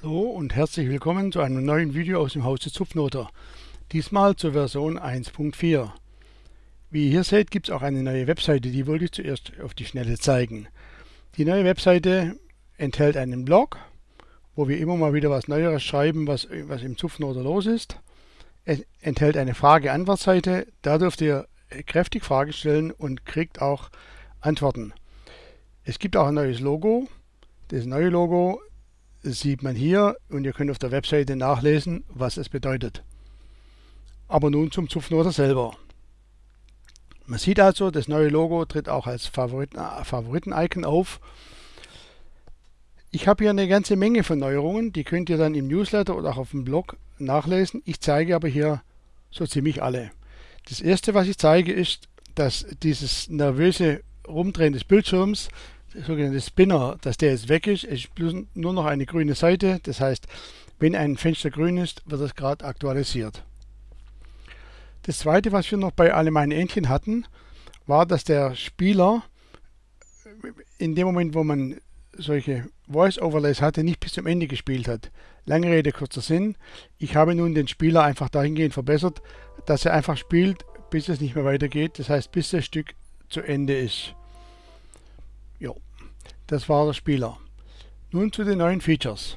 Hallo und herzlich willkommen zu einem neuen Video aus dem Hause Zupfnoter. Diesmal zur Version 1.4. Wie ihr hier seht, gibt es auch eine neue Webseite, die wollte ich zuerst auf die Schnelle zeigen. Die neue Webseite enthält einen Blog, wo wir immer mal wieder was Neueres schreiben, was, was im Zupfnoter los ist. Es enthält eine Frage-Antwort-Seite, da dürft ihr kräftig Fragen stellen und kriegt auch Antworten. Es gibt auch ein neues Logo. Das neue Logo sieht man hier und ihr könnt auf der Webseite nachlesen, was es bedeutet. Aber nun zum Zupfnoter selber. Man sieht also, das neue Logo tritt auch als Favoriten-Icon Favoriten auf. Ich habe hier eine ganze Menge von Neuerungen, die könnt ihr dann im Newsletter oder auch auf dem Blog nachlesen. Ich zeige aber hier so ziemlich alle. Das erste, was ich zeige, ist, dass dieses nervöse Rumdrehen des Bildschirms der sogenannte Spinner, dass der jetzt weg ist. Es ist nur noch eine grüne Seite. Das heißt, wenn ein Fenster grün ist, wird es gerade aktualisiert. Das zweite, was wir noch bei alle meine Entchen hatten, war, dass der Spieler in dem Moment, wo man solche Voice-Overlays hatte, nicht bis zum Ende gespielt hat. Lange Rede, kurzer Sinn. Ich habe nun den Spieler einfach dahingehend verbessert, dass er einfach spielt, bis es nicht mehr weitergeht. Das heißt, bis das Stück zu Ende ist. Jo, das war der Spieler. Nun zu den neuen Features.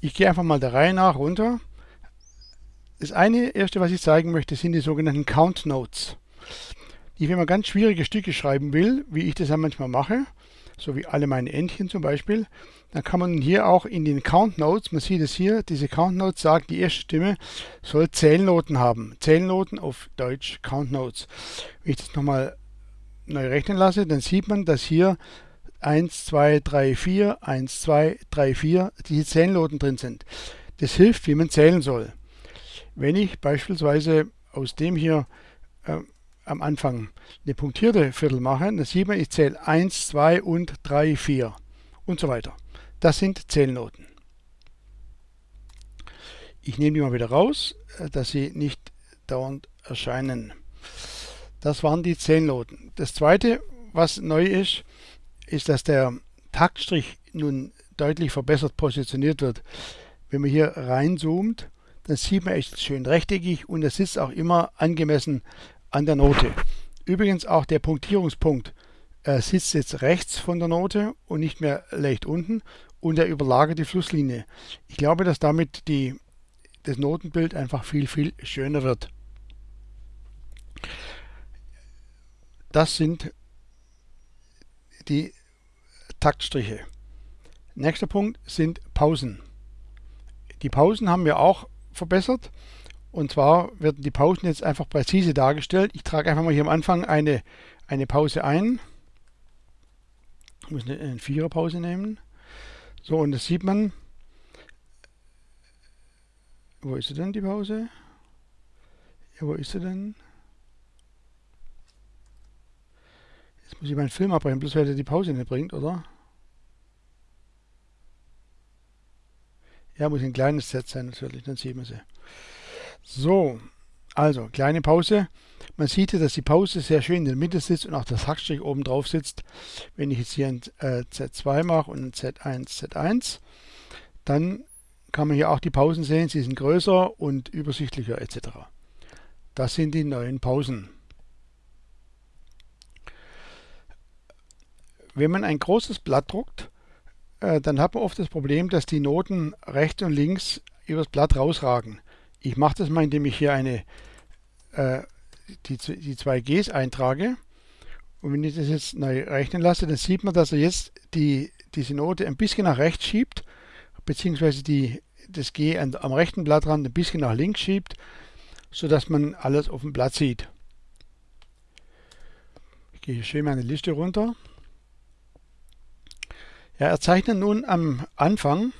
Ich gehe einfach mal der Reihe nach runter. Das eine erste, was ich zeigen möchte, sind die sogenannten Count Notes. Die, wenn man ganz schwierige Stücke schreiben will, wie ich das ja manchmal mache, so wie alle meine Entchen zum Beispiel, dann kann man hier auch in den Count Notes, man sieht es hier, diese Count Notes sagt, die erste Stimme soll Zählnoten haben. Zählnoten auf Deutsch Count Notes. Wenn ich das nochmal neu rechnen lasse, dann sieht man, dass hier 1, 2, 3, 4, 1, 2, 3, 4 diese Zählnoten drin sind. Das hilft, wie man zählen soll. Wenn ich beispielsweise aus dem hier äh, am Anfang eine punktierte Viertel mache, dann sieht man, ich zähle 1, 2 und 3, 4 und so weiter. Das sind Zählnoten. Ich nehme die mal wieder raus, äh, dass sie nicht dauernd erscheinen. Das waren die Zählnoten. Das zweite, was neu ist, ist, dass der Taktstrich nun deutlich verbessert positioniert wird. Wenn man hier reinzoomt, dann sieht man echt schön rechteckig und er sitzt auch immer angemessen an der Note. Übrigens auch der Punktierungspunkt äh, sitzt jetzt rechts von der Note und nicht mehr leicht unten und er überlagert die Flusslinie. Ich glaube, dass damit die, das Notenbild einfach viel, viel schöner wird. Das sind die Taktstriche. Nächster Punkt sind Pausen. Die Pausen haben wir auch verbessert. Und zwar werden die Pausen jetzt einfach präzise dargestellt. Ich trage einfach mal hier am Anfang eine, eine Pause ein. Ich muss eine, eine Viererpause nehmen. So, und das sieht man. Wo ist sie denn, die Pause? Ja, wo ist sie denn? Muss ich meinen Film abbrechen, bloß weil er die Pause nicht bringt, oder? Ja, muss ein kleines Set sein natürlich, dann sieht man sie. So, also kleine Pause. Man sieht hier, dass die Pause sehr schön in der Mitte sitzt und auch das Hackstrich oben drauf sitzt. Wenn ich jetzt hier ein äh, Z2 mache und ein Z1, Z1, dann kann man hier auch die Pausen sehen. Sie sind größer und übersichtlicher etc. Das sind die neuen Pausen. Wenn man ein großes Blatt druckt, äh, dann hat man oft das Problem, dass die Noten rechts und links übers Blatt rausragen. Ich mache das mal, indem ich hier eine, äh, die, die zwei Gs eintrage. Und wenn ich das jetzt neu rechnen lasse, dann sieht man, dass er jetzt die, diese Note ein bisschen nach rechts schiebt, beziehungsweise die, das G an, am rechten Blattrand ein bisschen nach links schiebt, sodass man alles auf dem Blatt sieht. Ich gehe hier schön meine Liste runter. Ja, er zeichnet nun am Anfang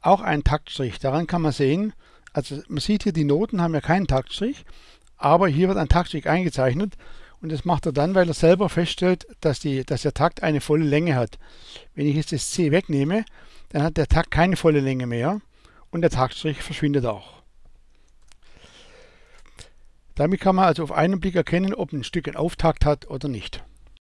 auch einen Taktstrich. Daran kann man sehen, also man sieht hier, die Noten haben ja keinen Taktstrich, aber hier wird ein Taktstrich eingezeichnet und das macht er dann, weil er selber feststellt, dass, die, dass der Takt eine volle Länge hat. Wenn ich jetzt das C wegnehme, dann hat der Takt keine volle Länge mehr und der Taktstrich verschwindet auch. Damit kann man also auf einen Blick erkennen, ob ein Stück einen Auftakt hat oder nicht.